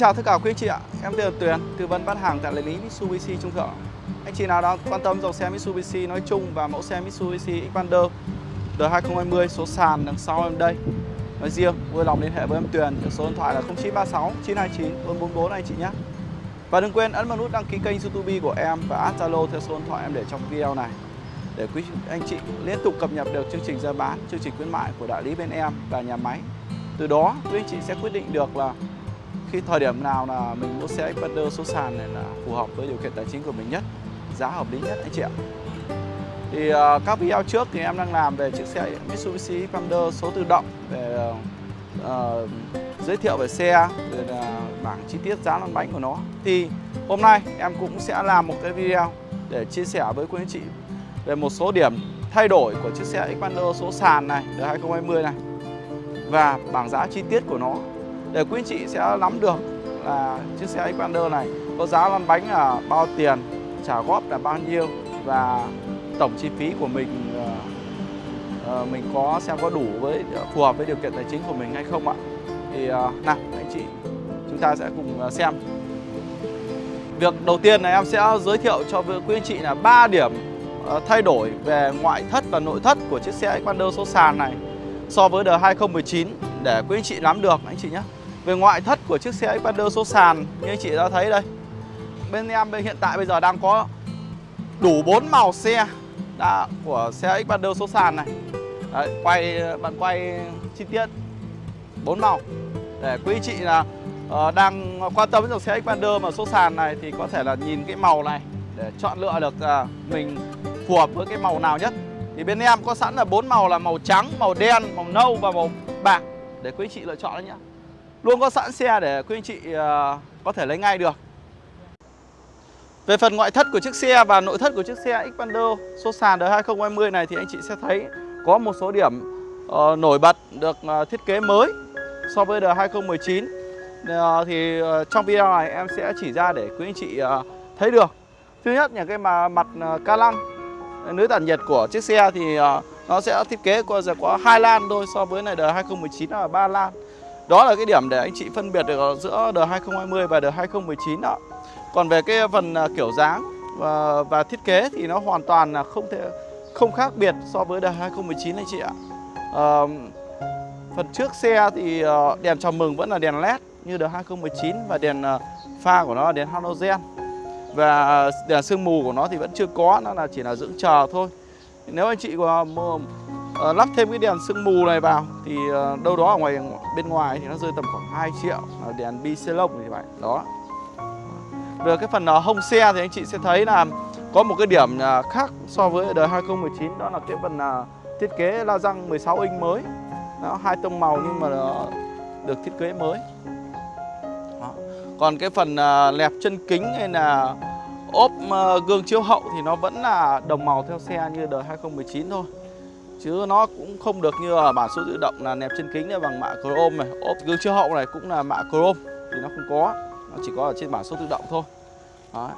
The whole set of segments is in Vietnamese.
chào tất cả quý anh chị ạ. Em tên là Tuyền, tư vấn bán hàng tại đại lý Mitsubishi Trung Thượng. Anh chị nào đang quan tâm dòng xe Mitsubishi nói chung và mẫu xe Mitsubishi Xpander đời 2020 số sàn đằng sau em đây. Nói riêng, vui lòng liên hệ với em Tuyền, số điện thoại là 0936 929 444 anh chị nhé. Và đừng quên ấn vào nút đăng ký kênh YouTube của em và add Zalo theo số điện thoại em để trong video này để quý anh chị liên tục cập nhật được chương trình ra bán, chương trình khuyến mại của đại lý bên em và nhà máy. Từ đó quý anh chị sẽ quyết định được là khi thời điểm nào là mình mua xe Xpander số sàn này là phù hợp với điều kiện tài chính của mình nhất, giá hợp lý nhất anh chị ạ. Thì uh, các video trước thì em đang làm về chiếc xe Mitsubishi Xpander số tự động về uh, giới thiệu về xe, rồi là bảng chi tiết giá lăn bánh của nó. Thì hôm nay em cũng sẽ làm một cái video để chia sẻ với quý anh chị về một số điểm thay đổi của chiếc xe Xpander số sàn này, đời 2020 này và bảng giá chi tiết của nó để quý anh chị sẽ nắm được là chiếc xe Xpander này có giá lăn bánh là bao tiền, trả góp là bao nhiêu và tổng chi phí của mình ờ, ờ, mình có xem có đủ với phù hợp với điều kiện tài chính của mình hay không ạ? Thì ờ, nào anh chị chúng ta sẽ cùng xem. Việc đầu tiên là em sẽ giới thiệu cho quý anh chị là ba điểm thay đổi về ngoại thất và nội thất của chiếc xe Xpander số sàn này so với đời 2019 để quý anh chị nắm được anh chị nhé. Về ngoại thất của chiếc xe Xpander số sàn như anh chị đã thấy đây. Bên em bên hiện tại bây giờ đang có đủ 4 màu xe đã của xe Xpander số sàn này. Đấy, quay bạn quay chi tiết 4 màu để quý chị là uh, đang quan tâm đến dòng xe Xpander mà số sàn này thì có thể là nhìn cái màu này để chọn lựa được uh, mình phù hợp với cái màu nào nhất. Thì bên em có sẵn là bốn màu là màu trắng, màu đen, màu nâu và màu bạc để quý chị lựa chọn đấy nhé Luôn có sẵn xe để quý anh chị ờ, có thể lấy ngay được. Về phần ngoại thất của chiếc xe và nội thất của chiếc xe Xpander số sàn đời 2020 này thì anh chị sẽ thấy có một số điểm uh, nổi bật được uh, thiết kế mới so với đời 2019 uh, Thì uh, trong video này em sẽ chỉ ra để quý anh chị uh, thấy được. Thứ nhất là cái mà mặt uh, ca lăng Lưới tản nhiệt của chiếc xe thì uh, nó sẽ thiết kế có, có hai lan thôi so với này đời 2019 là ba lan đó là cái điểm để anh chị phân biệt được giữa đời 2020 và đời 2019 đó. Còn về cái phần à, kiểu dáng và, và thiết kế thì nó hoàn toàn là không thể không khác biệt so với đời 2019 anh chị ạ. À, phần trước xe thì ờ, đèn chào mừng vẫn là đèn led như đời 2019 và đèn ờ, pha của nó là đèn halogen và đèn sương mù của nó thì vẫn chưa có nó là chỉ là dưỡng chờ thôi nếu anh chị có uh, lắp thêm cái đèn sương mù này vào thì uh, đâu đó ở ngoài bên ngoài thì nó rơi tầm khoảng 2 triệu uh, đèn bi lông thì vậy đó. Về cái phần uh, hông xe thì anh chị sẽ thấy là có một cái điểm uh, khác so với đời 2019 đó là cái phần uh, thiết kế la răng 16 inch mới. Nó hai tông màu nhưng mà được thiết kế mới. Đó. còn cái phần uh, lẹp chân kính hay là ốp gương chiếu hậu thì nó vẫn là đồng màu theo xe như đời 2019 thôi chứ nó cũng không được như ở bản số tự động là nẹp trên kính này bằng mạ chrome này. Ốp, gương chiếu hậu này cũng là mạ chrome, thì nó không có. Nó chỉ có ở trên bản số tự động thôi. Đấy.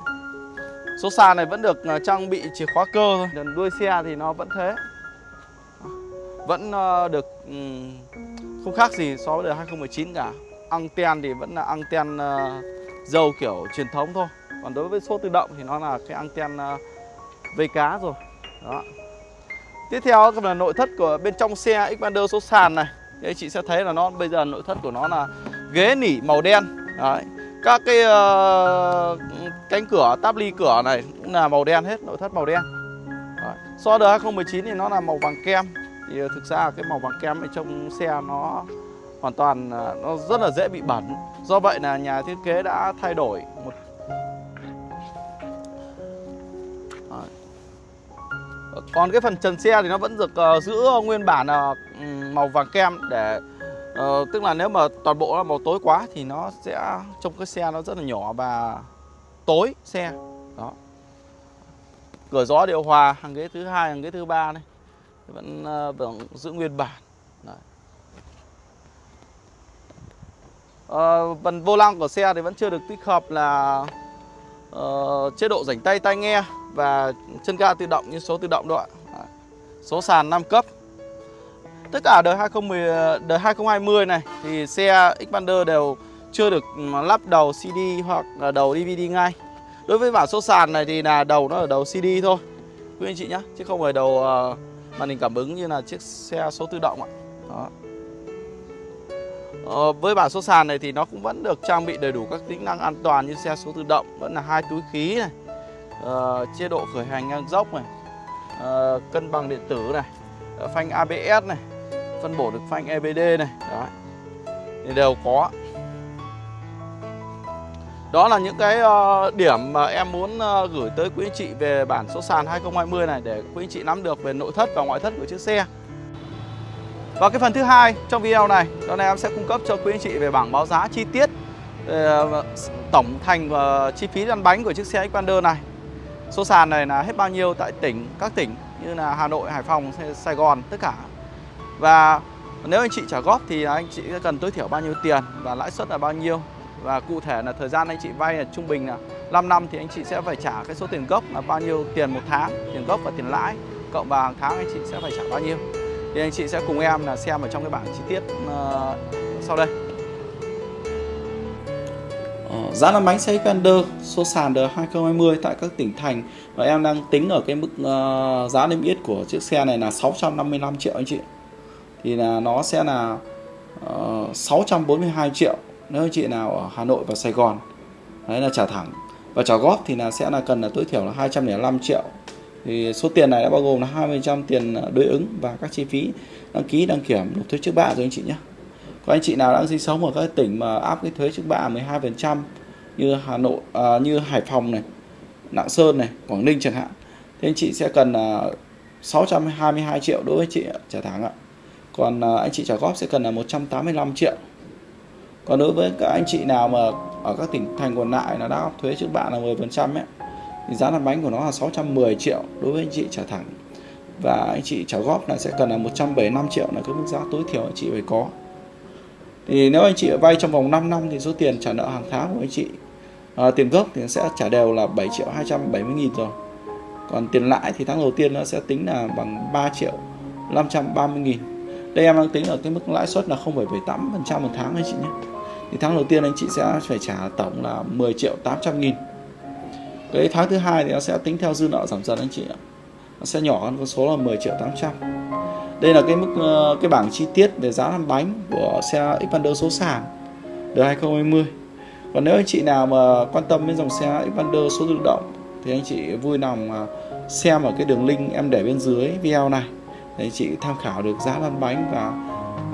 số sàn này vẫn được à, trang bị chìa khóa cơ thôi. Đuôi xe thì nó vẫn thế. Vẫn ờ, được không khác gì so với đời 2019 cả. Anten thì vẫn là anten ờ, dầu kiểu truyền thống thôi. Còn đối với số tự động thì nó là cái anten ờ, vây cá rồi. Đó. Tiếp theo là nội thất của bên trong xe Xpander số sàn này. Đây chị sẽ thấy là nó bây giờ nội thất của nó là ghế nỉ màu đen. Đấy. Các cái uh, cánh cửa, táp ly cửa này cũng là màu đen hết, nội thất màu đen. Đấy. So với 2019 thì nó là màu vàng kem. Thì ờ, thực ra cái màu vàng kem ở trong xe nó hoàn toàn uh, nó rất là dễ bị bẩn. Do vậy là nhà thiết kế đã thay đổi một Còn cái phần trần xe thì nó vẫn được uh, giữ nguyên bản uh, màu vàng kem để uh, tức là nếu mà toàn bộ là màu tối quá thì nó sẽ trông cái xe nó rất là nhỏ và tối xe. Đó. Cửa gió điều hòa hàng ghế thứ hai, hàng ghế thứ ba này vẫn uh, vẫn giữ nguyên bản. Đấy. Uh, phần vô lăng của xe thì vẫn chưa được tích hợp là uh, chế độ rảnh tay tai nghe và chân ga tự động như số tự động đó ạ. Số sàn 5 cấp. Tất cả đời 2010 đời 2020 này thì xe Xpander đều chưa được ừ, lắp đầu CD hoặc là đầu DVD ngay Đối với bản số sàn này thì là đầu nó ở đầu CD thôi Quý anh chị nhé Chứ không phải đầu ờ, màn hình cảm ứng như là chiếc xe số tự động ạ Đó ờ, Với bản số sàn này thì nó cũng vẫn được trang bị đầy đủ các tính năng an toàn như xe số tự động Vẫn là hai túi khí này uh, Chế độ khởi hành ngang dốc này. Uh, Cân bằng điện tử này. Uh, Phanh ABS này. Phân bổ được phanh EBD này. Đó thì đều có. Đó là những cái uh, điểm mà em muốn uh, gửi tới quý anh chị về bản số sàn 2020 này để quý anh chị nắm được về nội thất và ngoại thất của chiếc xe. Và cái phần thứ hai trong video này, đó là em sẽ cung cấp cho quý anh chị về bảng báo giá chi tiết tổng thành và chi phí lăn bánh của chiếc xe Xpander này. Số sàn này là hết bao nhiêu tại tỉnh, các tỉnh như là Hà Nội, Hải Phòng, Sài Gòn, tất cả. Và nếu anh chị trả góp thì anh chị cần tối thiểu bao nhiêu tiền và lãi suất là bao nhiêu. Và cụ thể là thời gian anh chị vay là trung bình là 5 năm thì anh chị sẽ phải trả cái số tiền gốc là bao nhiêu tiền một tháng tiền gốc và tiền lãi cộng vào hàng tháng anh chị sẽ phải trả bao nhiêu. Thì anh chị sẽ cùng em là xem ở trong cái bảng chi tiết uh, sau đây. Ờ, giá lăn bánh xe Xpander số sàn đời 2020 tại các tỉnh thành. Và em đang tính ở cái mức uh, giá niêm yết của chiếc xe này là 655 triệu anh chị. Thì là nó sẽ là ờ, uh, 642 triệu nếu anh chị nào ở Hà Nội và Sài Gòn. Đấy là trả thẳng. Và trả góp thì là sẽ là cần là tối thiểu là 205 triệu. Thì số tiền này đã bao gồm là 20% tiền đối ứng và các chi phí đăng ký đăng kiểm nộp thuế trước bạ rồi anh chị nhé có anh chị nào đang sinh sống ở các tỉnh mà áp cái thuế trước bạ 12% như Hà Nội à, như Hải Phòng này Lạng Sơn này Quảng Ninh chẳng hạn thì anh chị sẽ cần à, 622 triệu đối với chị trả tháng ạ. Còn à, anh chị trả góp sẽ cần là 185 triệu. Còn đối với các anh chị nào mà ở các tỉnh thành còn lại là đã thuế trước bạ là 10% ấy thì giá lăn bánh của nó là 610 triệu đối với anh chị trả thẳng. Và anh chị trả góp là sẽ cần là 175 triệu là cái mức giá tối thiểu anh chị phải có thì nếu anh chị vay trong vòng 5 năm thì số tiền trả nợ hàng tháng của anh chị à, tiền gốc thì sẽ trả đều là 7 triệu 270 nghìn rồi. Còn tiền lãi thì tháng đầu tiên nó sẽ tính là bằng 3 triệu 530 nghìn. Đây em đang tính ở cái mức lãi suất là 0,78% một tháng anh chị nhé. Thì tháng đầu tiên anh chị sẽ phải trả tổng là 10 triệu 800 nghìn. Cái tháng thứ hai thì nó sẽ tính theo dư nợ giảm dần anh chị ạ. Nó sẽ nhỏ hơn con số là 10 triệu 800 đây là cái mức ờ, cái bảng chi tiết về giá lăn bánh của xe Xpander số sàn đời 2020 còn nếu anh chị nào mà quan tâm đến dòng xe Xpander số tự động thì anh chị vui lòng ờ, xem ở cái đường link em để bên dưới video này để chị tham khảo được giá lăn bánh và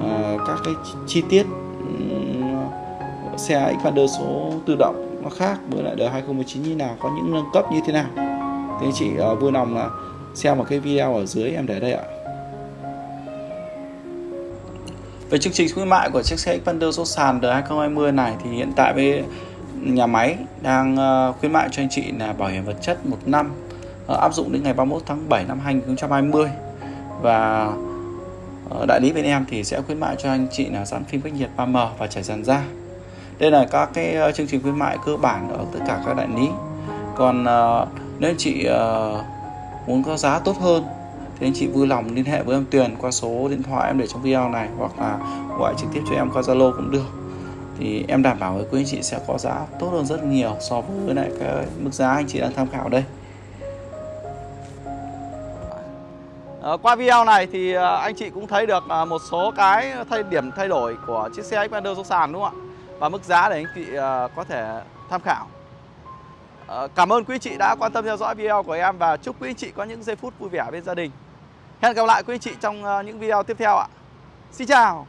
uh, các cái chi tiết um, xe Xpander số tự động nó khác với lại đời 2019 như nào có những nâng cấp như thế nào. Thì anh chị uh, vui lòng là xem một cái video ở dưới em để đây ạ. Về chương trình khuyến mại của chiếc xe Xpander số sàn đời 2020 này thì hiện tại với nhà máy đang ờ, khuyến mại cho anh chị là bảo hiểm vật chất một năm ờ, áp dụng đến ngày 31 tháng 7 năm 2020 và ờ, đại lý bên em thì sẽ khuyến mại cho anh chị là dán phim cách nhiệt 3M và trải dàn da. Đây là các cái chương trình khuyến mại cơ bản ở tất cả các đại lý. Còn nếu anh chị muốn có giá tốt hơn thì anh chị vui lòng liên hệ với em Tuyền qua số điện thoại em để trong video này hoặc là gọi trực tiếp cho em qua Zalo cũng được thì em đảm bảo với quý anh chị sẽ có giá tốt hơn rất nhiều so với lại cái mức giá anh chị đang tham khảo đây ờ, qua video này thì ờ, anh chị cũng thấy được ờ, một số cái thay điểm thay đổi của chiếc xe Xpander số sàn, đúng không ạ? Và mức giá để anh chị có thể tham khảo. Cảm ơn quý chị đã quan tâm theo dõi video của em và chúc quý chị có những giây phút vui vẻ bên gia đình. Hẹn gặp lại quý anh chị trong ờ, những video tiếp theo ạ. Xin chào.